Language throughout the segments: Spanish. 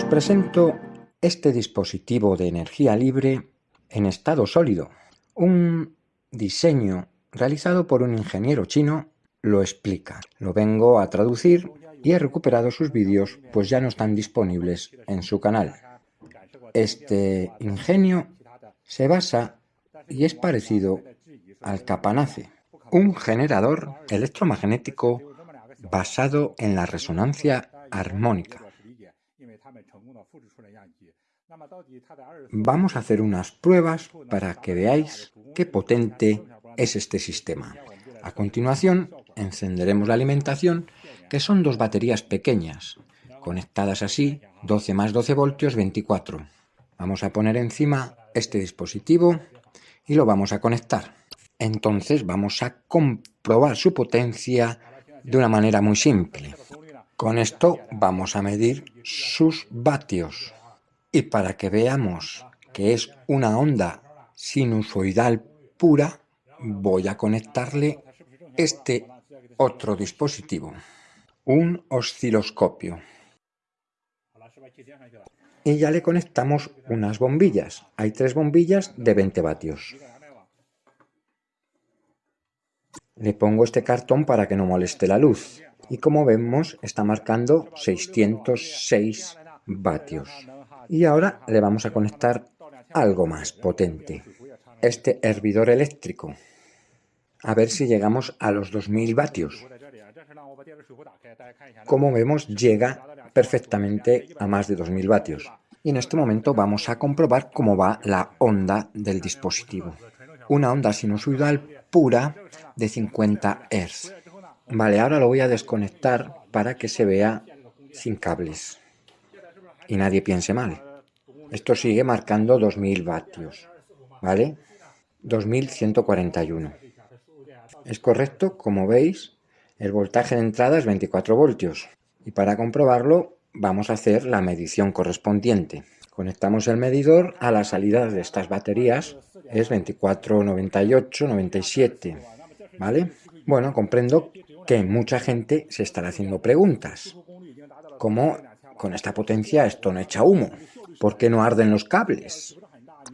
Os presento este dispositivo de energía libre en estado sólido. Un diseño realizado por un ingeniero chino lo explica. Lo vengo a traducir y he recuperado sus vídeos pues ya no están disponibles en su canal. Este ingenio se basa y es parecido al capanace, un generador electromagnético basado en la resonancia armónica. Vamos a hacer unas pruebas para que veáis qué potente es este sistema. A continuación, encenderemos la alimentación, que son dos baterías pequeñas, conectadas así, 12 más 12 voltios, 24. Vamos a poner encima este dispositivo y lo vamos a conectar. Entonces vamos a comprobar su potencia de una manera muy simple. Con esto vamos a medir sus vatios. Y para que veamos que es una onda sinusoidal pura, voy a conectarle este otro dispositivo, un osciloscopio. Y ya le conectamos unas bombillas. Hay tres bombillas de 20 vatios. Le pongo este cartón para que no moleste la luz. Y como vemos, está marcando 606 vatios. Y ahora le vamos a conectar algo más potente. Este hervidor eléctrico. A ver si llegamos a los 2000 vatios. Como vemos, llega perfectamente a más de 2000 vatios. Y en este momento vamos a comprobar cómo va la onda del dispositivo. Una onda sinusoidal pura de 50 Hz. Vale, ahora lo voy a desconectar para que se vea sin cables. Y nadie piense mal. Esto sigue marcando 2000 vatios. ¿Vale? 2141. Es correcto, como veis, el voltaje de entrada es 24 voltios. Y para comprobarlo vamos a hacer la medición correspondiente. Conectamos el medidor a la salida de estas baterías, es 24, 98, 97, ¿vale? Bueno, comprendo que mucha gente se estará haciendo preguntas, ¿Cómo con esta potencia esto no echa humo, ¿por qué no arden los cables?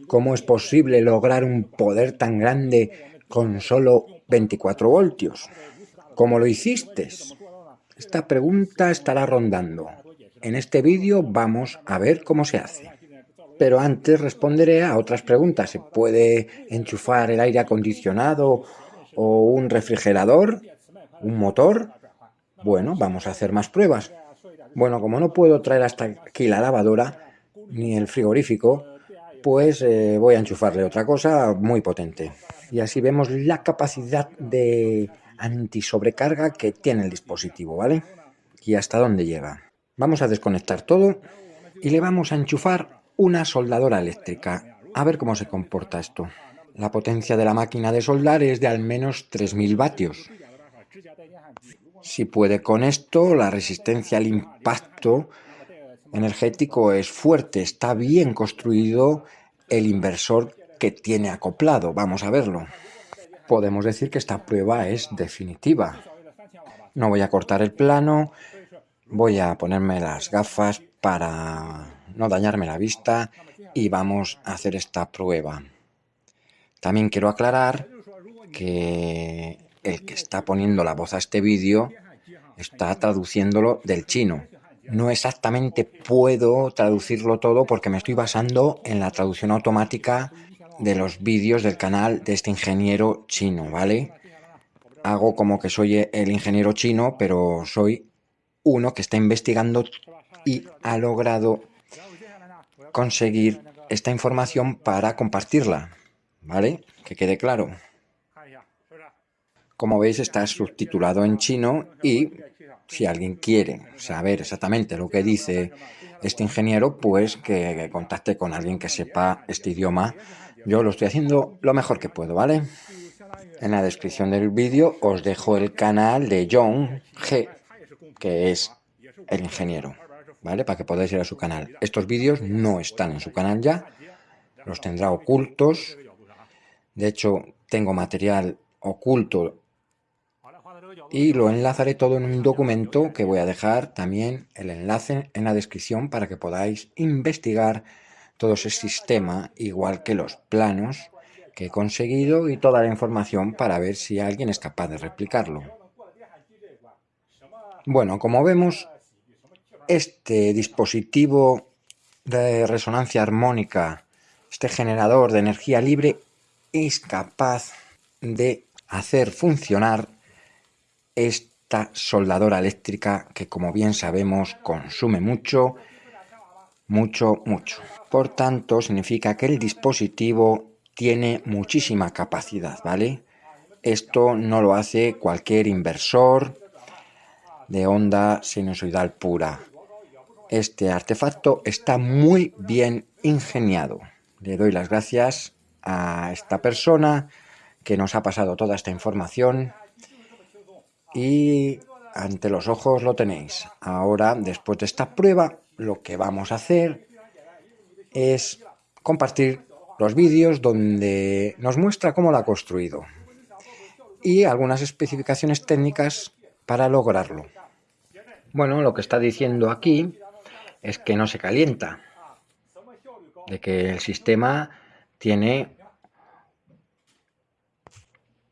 ¿Cómo es posible lograr un poder tan grande con solo 24 voltios? ¿Cómo lo hiciste? Esta pregunta estará rondando. En este vídeo vamos a ver cómo se hace. Pero antes responderé a otras preguntas. ¿Se puede enchufar el aire acondicionado o un refrigerador? ¿Un motor? Bueno, vamos a hacer más pruebas. Bueno, como no puedo traer hasta aquí la lavadora, ni el frigorífico, pues eh, voy a enchufarle otra cosa muy potente. Y así vemos la capacidad de antisobrecarga que tiene el dispositivo, ¿vale? Y hasta dónde llega. Vamos a desconectar todo y le vamos a enchufar una soldadora eléctrica. A ver cómo se comporta esto. La potencia de la máquina de soldar es de al menos 3000 vatios. Si puede con esto, la resistencia al impacto energético es fuerte, está bien construido el inversor que tiene acoplado. Vamos a verlo. Podemos decir que esta prueba es definitiva. No voy a cortar el plano, Voy a ponerme las gafas para no dañarme la vista y vamos a hacer esta prueba. También quiero aclarar que el que está poniendo la voz a este vídeo está traduciéndolo del chino. No exactamente puedo traducirlo todo porque me estoy basando en la traducción automática de los vídeos del canal de este ingeniero chino, ¿vale? Hago como que soy el ingeniero chino, pero soy uno que está investigando y ha logrado conseguir esta información para compartirla, ¿vale? Que quede claro. Como veis está subtitulado en chino y si alguien quiere saber exactamente lo que dice este ingeniero, pues que contacte con alguien que sepa este idioma. Yo lo estoy haciendo lo mejor que puedo, ¿vale? En la descripción del vídeo os dejo el canal de John G que es el ingeniero, ¿vale? Para que podáis ir a su canal. Estos vídeos no están en su canal ya, los tendrá ocultos. De hecho, tengo material oculto y lo enlazaré todo en un documento que voy a dejar también el enlace en la descripción para que podáis investigar todo ese sistema, igual que los planos que he conseguido y toda la información para ver si alguien es capaz de replicarlo. Bueno, como vemos, este dispositivo de resonancia armónica, este generador de energía libre, es capaz de hacer funcionar esta soldadora eléctrica que como bien sabemos consume mucho, mucho, mucho. Por tanto, significa que el dispositivo tiene muchísima capacidad, ¿vale? Esto no lo hace cualquier inversor de onda sinusoidal pura. Este artefacto está muy bien ingeniado. Le doy las gracias a esta persona que nos ha pasado toda esta información y ante los ojos lo tenéis. Ahora, después de esta prueba, lo que vamos a hacer es compartir los vídeos donde nos muestra cómo lo ha construido y algunas especificaciones técnicas para lograrlo. Bueno, lo que está diciendo aquí es que no se calienta, de que el sistema tiene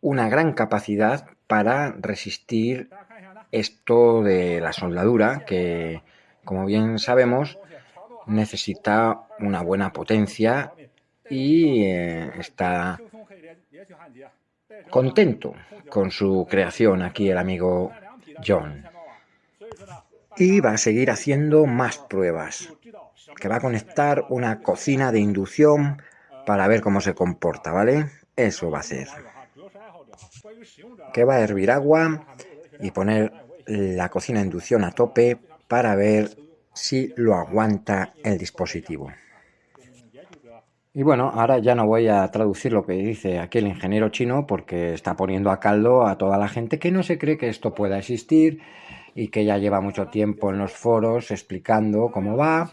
una gran capacidad para resistir esto de la soldadura, que como bien sabemos necesita una buena potencia y eh, está contento con su creación aquí el amigo John. Y va a seguir haciendo más pruebas, que va a conectar una cocina de inducción para ver cómo se comporta, ¿vale? Eso va a hacer que va a hervir agua y poner la cocina de inducción a tope para ver si lo aguanta el dispositivo. Y bueno, ahora ya no voy a traducir lo que dice aquí el ingeniero chino porque está poniendo a caldo a toda la gente que no se cree que esto pueda existir y que ya lleva mucho tiempo en los foros explicando cómo va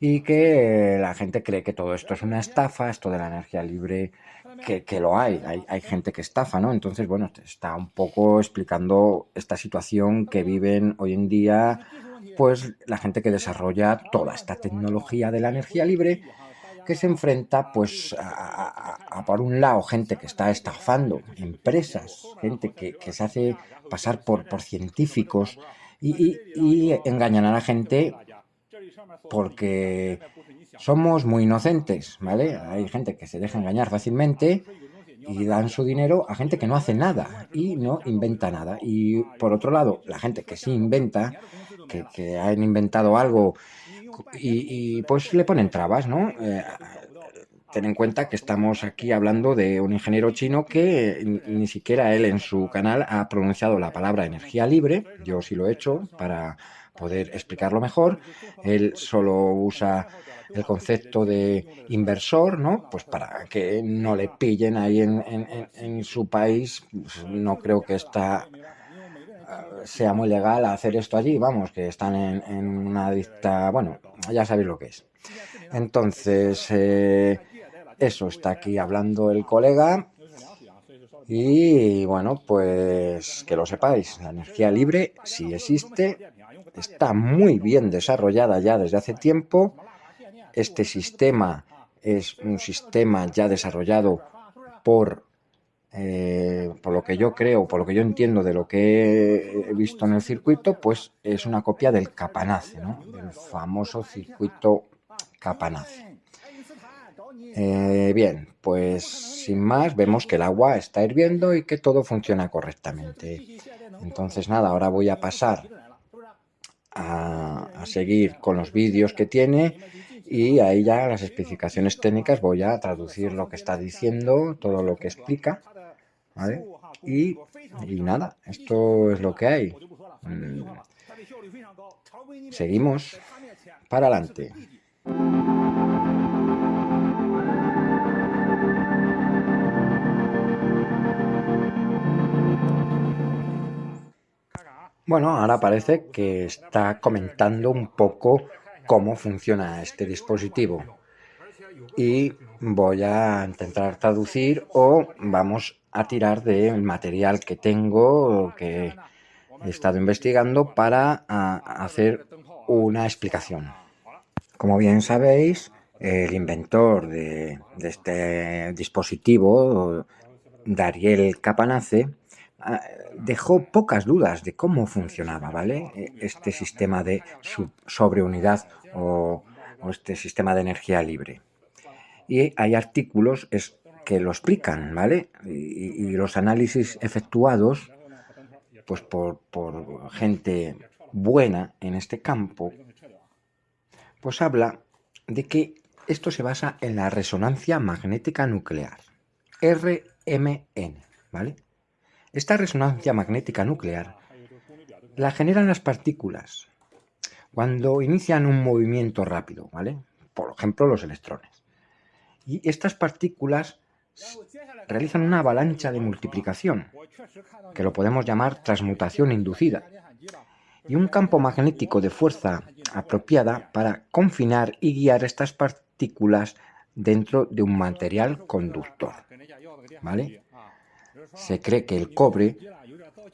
y que la gente cree que todo esto es una estafa, esto de la energía libre que, lo hay, hay, gente que estafa, ¿no? Entonces, bueno, está un poco explicando esta situación que viven hoy en día, pues la gente que desarrolla toda esta tecnología de la energía libre, que se enfrenta, pues, a, por un lado, gente que está estafando, empresas, gente que, se hace pasar por, por científicos y, y engañan a la gente porque somos muy inocentes, ¿vale? Hay gente que se deja engañar fácilmente y dan su dinero a gente que no hace nada y no inventa nada. Y por otro lado, la gente que sí inventa, que, han inventado algo y, pues le ponen trabas, ¿no? Eh, ten en cuenta que estamos aquí hablando de un ingeniero chino que ni siquiera él en su canal ha pronunciado la palabra energía libre, yo sí lo he hecho para poder explicarlo mejor, él solo usa el concepto de inversor, ¿no? Pues para que no le pillen ahí en, su país, pues no creo que esta eh, sea muy legal hacer esto allí, vamos, que están en, una dicta, bueno, ya sabéis lo que es. Entonces, eh, eso está aquí hablando el colega y bueno, pues que lo sepáis, la energía libre sí existe, está muy bien desarrollada ya desde hace tiempo este sistema es un sistema ya desarrollado por, eh, por lo que yo creo, por lo que yo entiendo de lo que he visto en el circuito, pues es una copia del Capanace, ¿no? del famoso circuito Capanace. Eh, bien, pues sin más vemos que el agua está hirviendo y que todo funciona correctamente. Entonces nada, ahora voy a pasar a, a seguir con los vídeos que tiene y ahí ya las especificaciones técnicas voy a traducir lo que está diciendo, todo lo que explica, ¿vale? Y, nada, esto es lo que hay. Mm. Seguimos para adelante. Bueno, ahora parece que está comentando un poco cómo funciona este dispositivo. Y voy a intentar traducir o vamos a tirar del material que tengo, que he estado investigando para hacer una explicación. Como bien sabéis, el inventor de, este dispositivo, Dariel Capanace, ah, dejó pocas dudas de cómo funcionaba ¿vale? este sistema de sobreunidad o, o este sistema de energía libre. Y hay artículos que lo explican, ¿vale? Y, los análisis efectuados pues por, por gente buena en este campo, pues habla de que esto se basa en la resonancia magnética nuclear, RMN, ¿vale? Esta resonancia magnética nuclear la generan las partículas cuando inician un movimiento rápido, ¿vale? Por ejemplo, los electrones. Y estas partículas realizan una avalancha de multiplicación, que lo podemos llamar transmutación inducida, y un campo magnético de fuerza apropiada para confinar y guiar estas partículas dentro de un material conductor. ¿Vale? Se cree que el cobre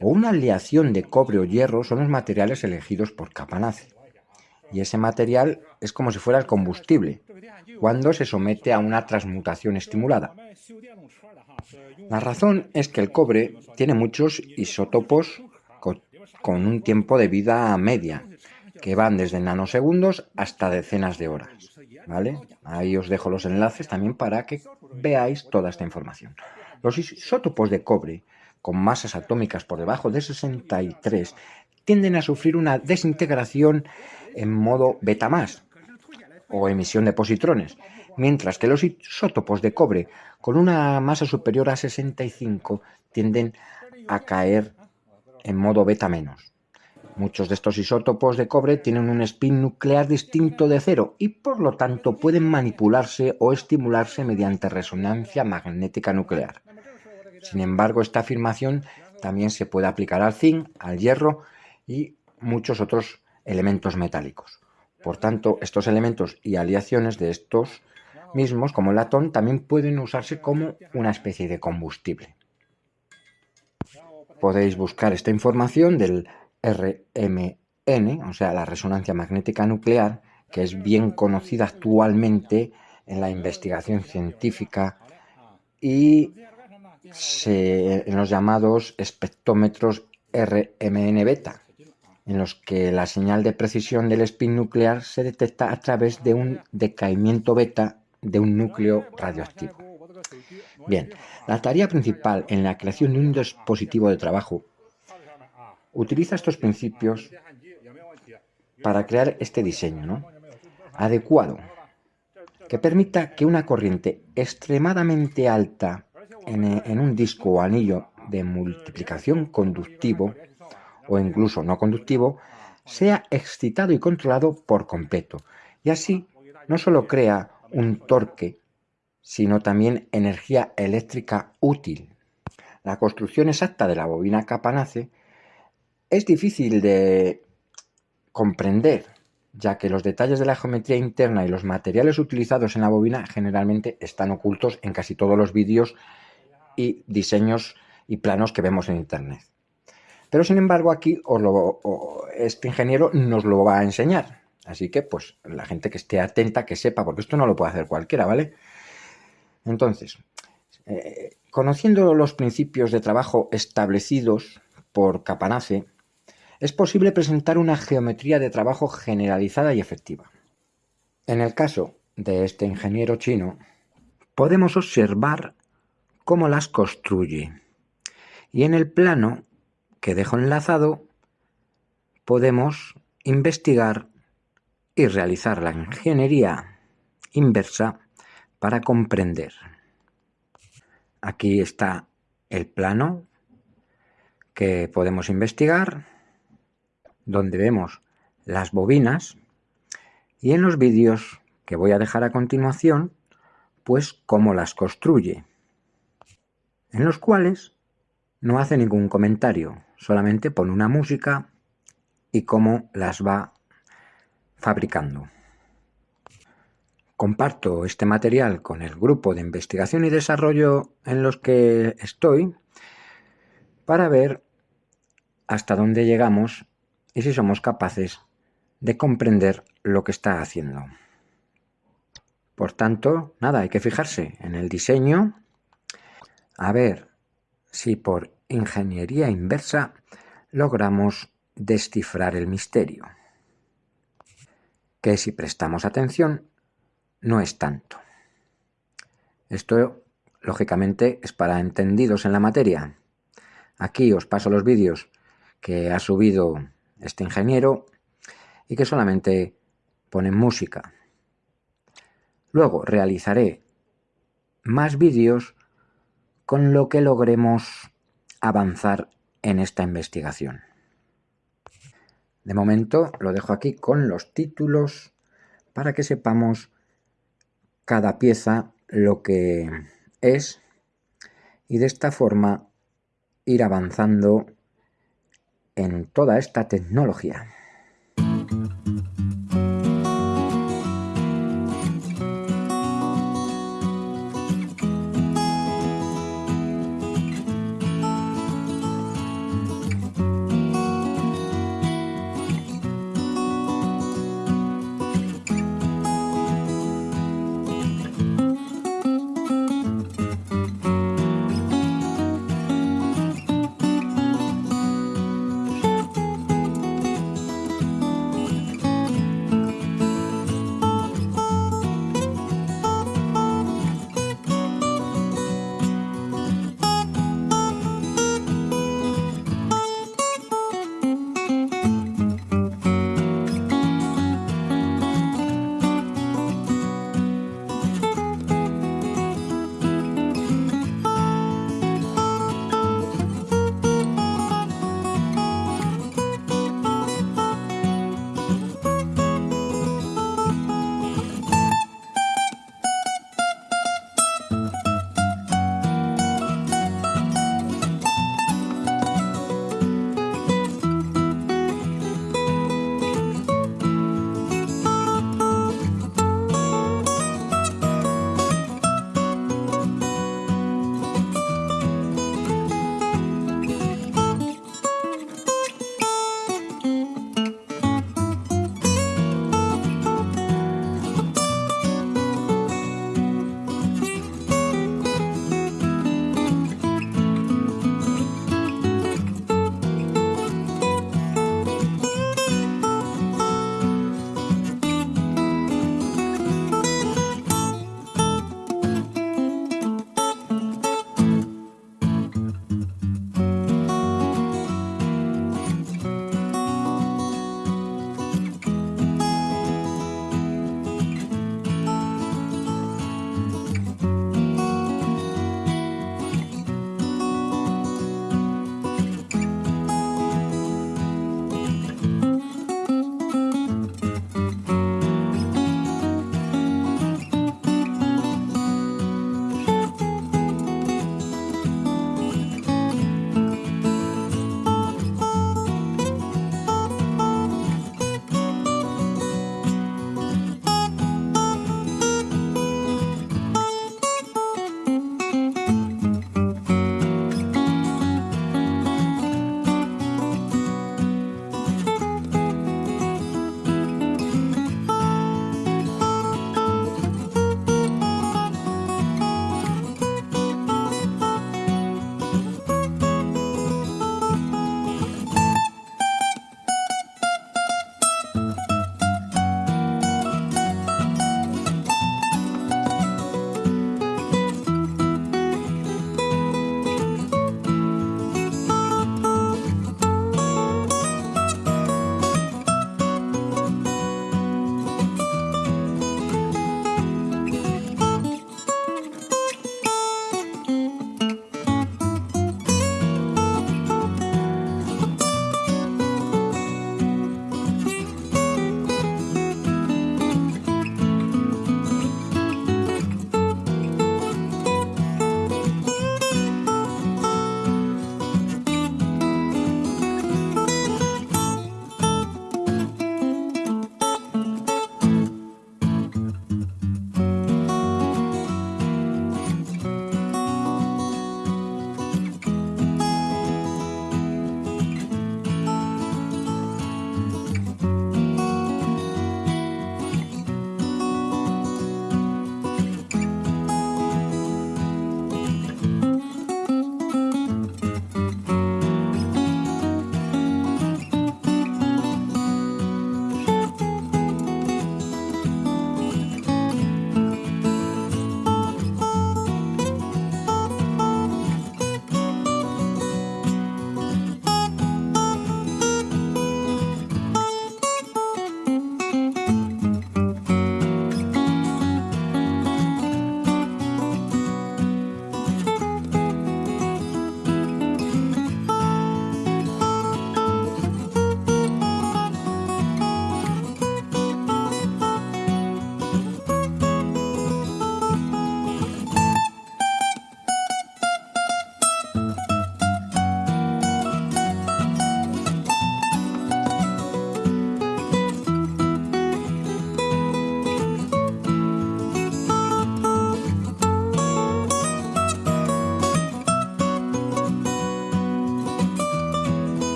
o una aleación de cobre o hierro son los materiales elegidos por Capanace. Y ese material es como si fuera el combustible, cuando se somete a una transmutación estimulada. La razón es que el cobre tiene muchos isótopos con un tiempo de vida media, que van desde nanosegundos hasta decenas de horas. ¿vale? Ahí os dejo los enlaces también para que veáis toda esta información. Los isótopos de cobre con masas atómicas por debajo de 63 tienden a sufrir una desintegración en modo beta más, o emisión de positrones, mientras que los isótopos de cobre con una masa superior a 65 tienden a caer en modo beta menos. Muchos de estos isótopos de cobre tienen un spin nuclear distinto de cero y por lo tanto pueden manipularse o estimularse mediante resonancia magnética nuclear. Sin embargo, esta afirmación también se puede aplicar al zinc, al hierro y muchos otros elementos metálicos. Por tanto, estos elementos y aleaciones de estos mismos, como el latón, también pueden usarse como una especie de combustible. Podéis buscar esta información del RMN, o sea, la resonancia magnética nuclear, que es bien conocida actualmente en la investigación científica y en los llamados espectrómetros RMN beta, en los que la señal de precisión del spin nuclear se detecta a través de un decaimiento beta de un núcleo radioactivo. Bien, la tarea principal en la creación de un dispositivo de trabajo utiliza estos principios para crear este diseño ¿no? adecuado que permita que una corriente extremadamente alta en, un disco o anillo de multiplicación conductivo o incluso no conductivo sea excitado y controlado por completo y así no solo crea un torque sino también energía eléctrica útil. La construcción exacta de la bobina Capanace es difícil de comprender, ya que los detalles de la geometría interna y los materiales utilizados en la bobina generalmente están ocultos en casi todos los vídeos y diseños y planos que vemos en internet. Pero sin embargo aquí este ingeniero nos lo va a enseñar. Así que pues la gente que esté atenta, que sepa, porque esto no lo puede hacer cualquiera, ¿vale? Entonces, eh, conociendo los principios de trabajo establecidos por Capanace, es posible presentar una geometría de trabajo generalizada y efectiva. En el caso de este ingeniero chino, podemos observar cómo las construye. Y en el plano que dejo enlazado, podemos investigar y realizar la ingeniería inversa para comprender. Aquí está el plano que podemos investigar, donde vemos las bobinas y en los vídeos que voy a dejar a continuación, pues cómo las construye, en los cuales no hace ningún comentario, solamente pone una música y cómo las va fabricando. comparto este material con el grupo de investigación y desarrollo en los que estoy para ver hasta dónde llegamos y si somos capaces de comprender lo que está haciendo. Por tanto, nada, hay que fijarse en el diseño, a ver si por ingeniería inversa logramos descifrar el misterio, que si prestamos atención no es tanto. Esto, lógicamente, es para entendidos en la materia. Aquí os paso los vídeos que ha subido este ingeniero y que solamente ponen música. Luego realizaré más vídeos con lo que logremos avanzar en esta investigación. De momento lo dejo aquí con los títulos para que sepamos cada pieza lo que es y de esta forma ir avanzando en toda esta tecnología.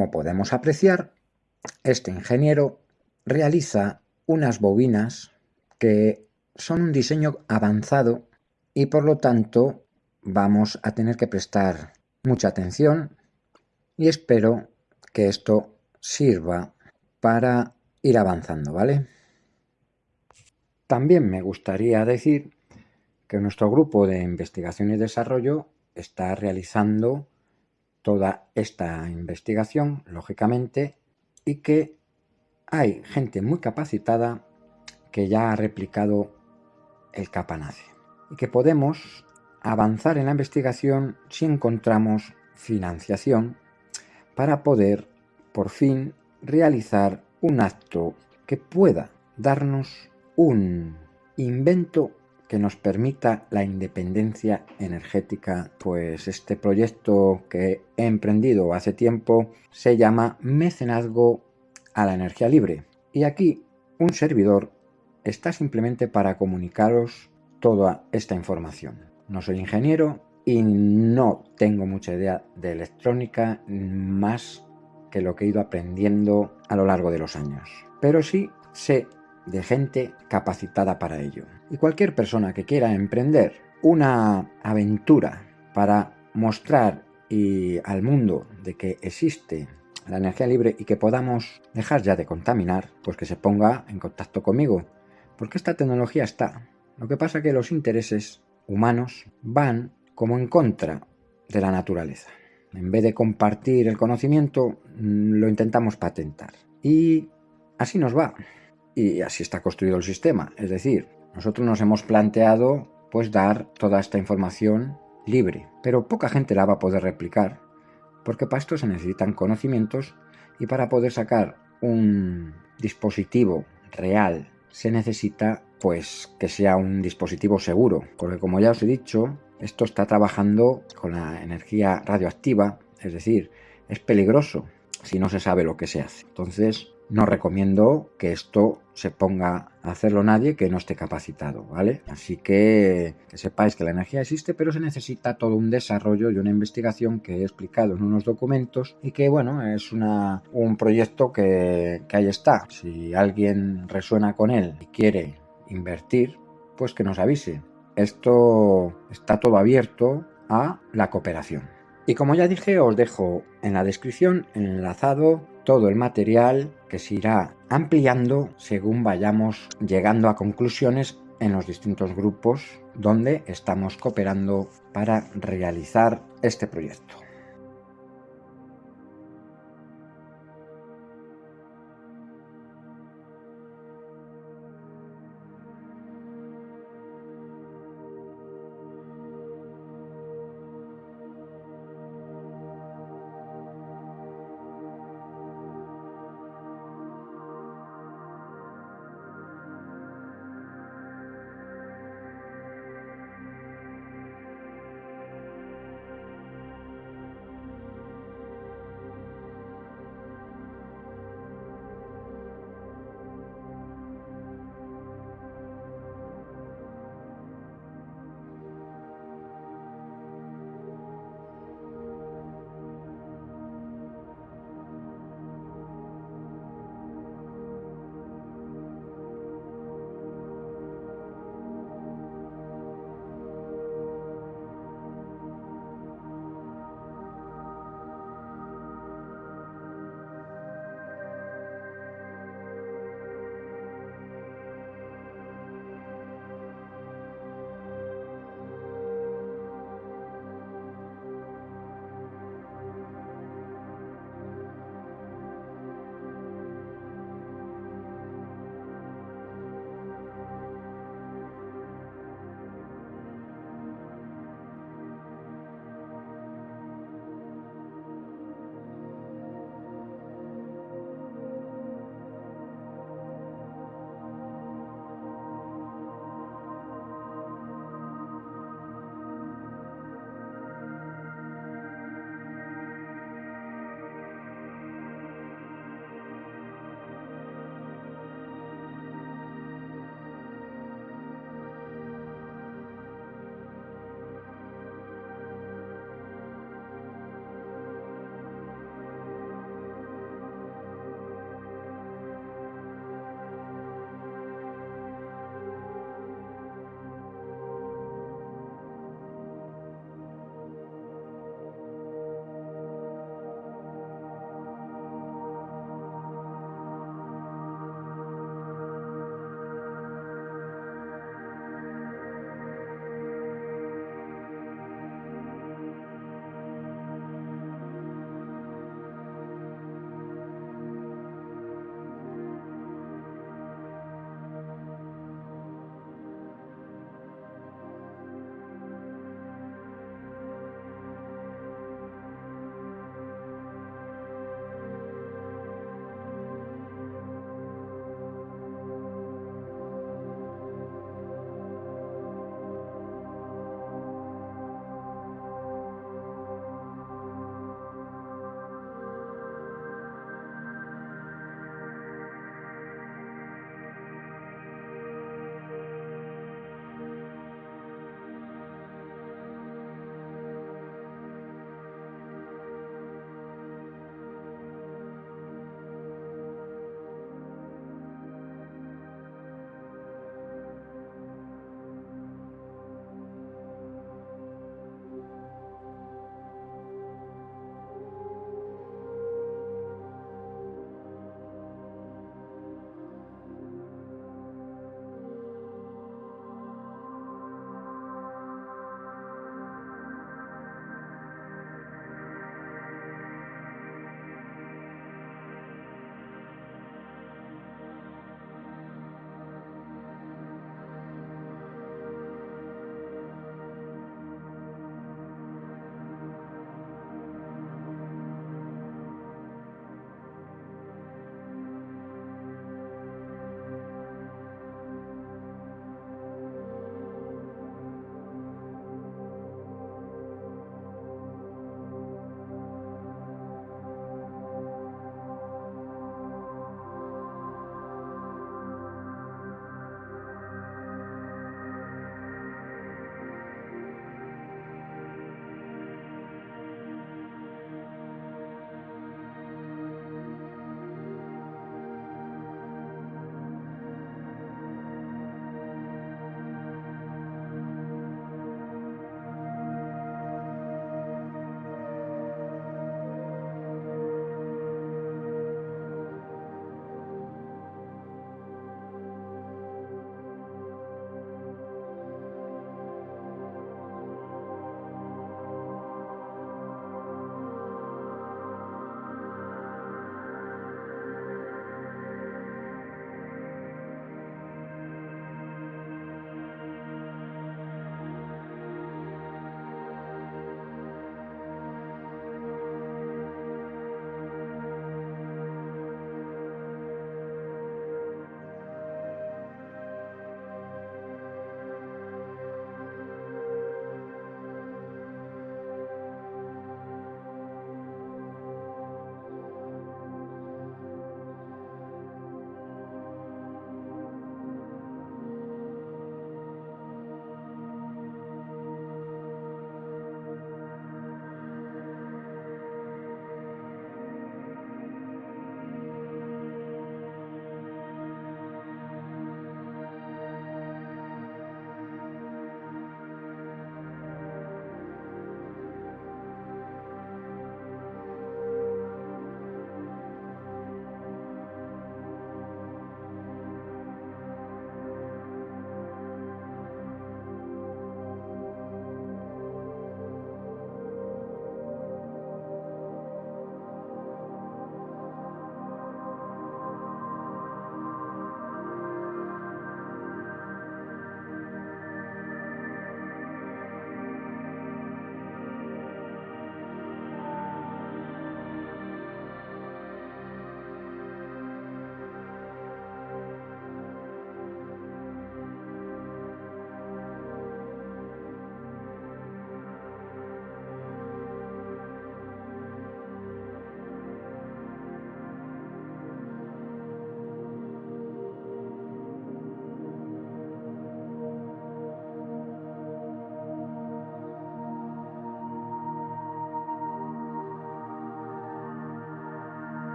Como podemos apreciar, este ingeniero realiza unas bobinas que son un diseño avanzado y por lo tanto vamos a tener que prestar mucha atención y espero que esto sirva para ir avanzando, ¿vale? También me gustaría decir que nuestro grupo de investigación y desarrollo está realizando toda esta investigación, lógicamente, y que hay gente muy capacitada que ya ha replicado el capanace y que podemos avanzar en la investigación si encontramos financiación para poder por fin realizar un acto que pueda darnos un invento que nos permita la independencia energética, pues este proyecto que he emprendido hace tiempo se llama Mecenazgo a la Energía Libre. Y aquí un servidor está simplemente para comunicaros toda esta información. No soy ingeniero y no tengo mucha idea de electrónica más que lo que he ido aprendiendo a lo largo de los años. Pero sí sé de gente capacitada para ello. Y cualquier persona que quiera emprender una aventura para mostrar al mundo de que existe la energía libre y que podamos dejar ya de contaminar, pues que se ponga en contacto conmigo. Porque esta tecnología está. Lo que pasa es que los intereses humanos van como en contra de la naturaleza. En vez de compartir el conocimiento, mm, lo intentamos patentar. Y así nos va. Y así está construido el sistema. Es decir, nosotros nos hemos planteado pues dar toda esta información libre, pero poca gente la va a poder replicar, porque para esto se necesitan conocimientos y para poder sacar un dispositivo real se necesita pues que sea un dispositivo seguro, porque como ya os he dicho, esto está trabajando con la energía radioactiva, es decir, es peligroso si no se sabe lo que se hace. Entonces, no recomiendo que esto se ponga hacerlo nadie que no esté capacitado, ¿vale? Así que, que sepáis que la energía existe, pero se necesita todo un desarrollo y una investigación que he explicado en unos documentos y que, bueno, es una, un proyecto que, que ahí está. Si alguien resuena con él y quiere invertir, pues que nos avise. Esto está todo abierto a la cooperación. Y como ya dije, os dejo en la descripción enlazado todo el material que se irá ampliando según vayamos llegando a conclusiones en los distintos grupos donde estamos cooperando para realizar este proyecto.